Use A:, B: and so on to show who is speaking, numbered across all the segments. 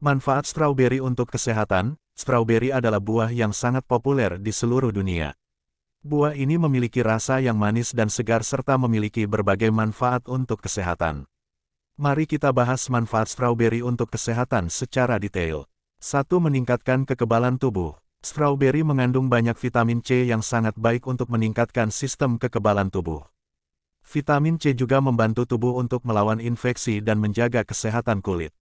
A: Manfaat strawberry untuk kesehatan, strawberry adalah buah yang sangat populer di seluruh dunia. Buah ini memiliki rasa yang manis dan segar serta memiliki berbagai manfaat untuk kesehatan. Mari kita bahas manfaat strawberry untuk kesehatan secara detail. 1. Meningkatkan kekebalan tubuh. Strawberry mengandung banyak vitamin C yang sangat baik untuk meningkatkan sistem kekebalan tubuh. Vitamin C juga membantu tubuh untuk melawan infeksi dan menjaga kesehatan kulit.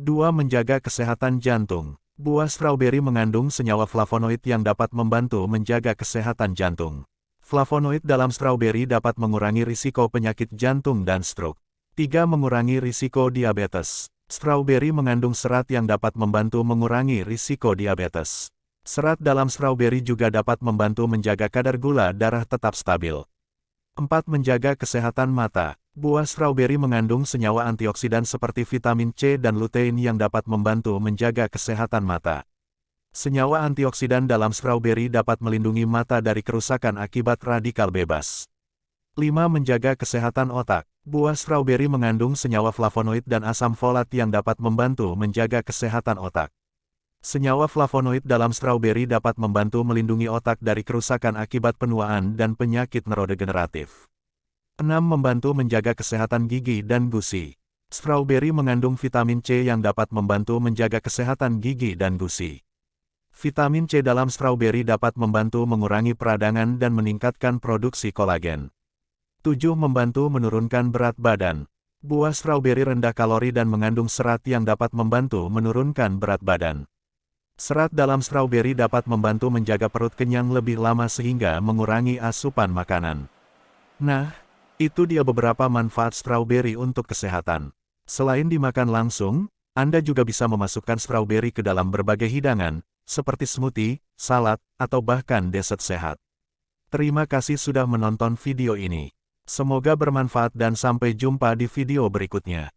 A: 2. Menjaga kesehatan jantung. Buah strawberry mengandung senyawa flavonoid yang dapat membantu menjaga kesehatan jantung. Flavonoid dalam strawberry dapat mengurangi risiko penyakit jantung dan stroke. 3. Mengurangi risiko diabetes. Strawberry mengandung serat yang dapat membantu mengurangi risiko diabetes. Serat dalam strawberry juga dapat membantu menjaga kadar gula darah tetap stabil. 4. Menjaga kesehatan mata. Buah strawberry mengandung senyawa antioksidan seperti vitamin C dan lutein yang dapat membantu menjaga kesehatan mata. Senyawa antioksidan dalam strawberry dapat melindungi mata dari kerusakan akibat radikal bebas. 5. Menjaga kesehatan otak. Buah strawberry mengandung senyawa flavonoid dan asam folat yang dapat membantu menjaga kesehatan otak. Senyawa flavonoid dalam strawberry dapat membantu melindungi otak dari kerusakan akibat penuaan dan penyakit neurodegeneratif. 6. Membantu menjaga kesehatan gigi dan gusi. Strawberry mengandung vitamin C yang dapat membantu menjaga kesehatan gigi dan gusi. Vitamin C dalam strawberry dapat membantu mengurangi peradangan dan meningkatkan produksi kolagen. 7. Membantu menurunkan berat badan. Buah strawberry rendah kalori dan mengandung serat yang dapat membantu menurunkan berat badan. Serat dalam strawberry dapat membantu menjaga perut kenyang lebih lama sehingga mengurangi asupan makanan. Nah, itu dia beberapa manfaat strawberry untuk kesehatan. Selain dimakan langsung, Anda juga bisa memasukkan strawberry ke dalam berbagai hidangan, seperti smoothie, salad, atau bahkan dessert sehat. Terima kasih sudah menonton video ini. Semoga bermanfaat dan sampai jumpa di video berikutnya.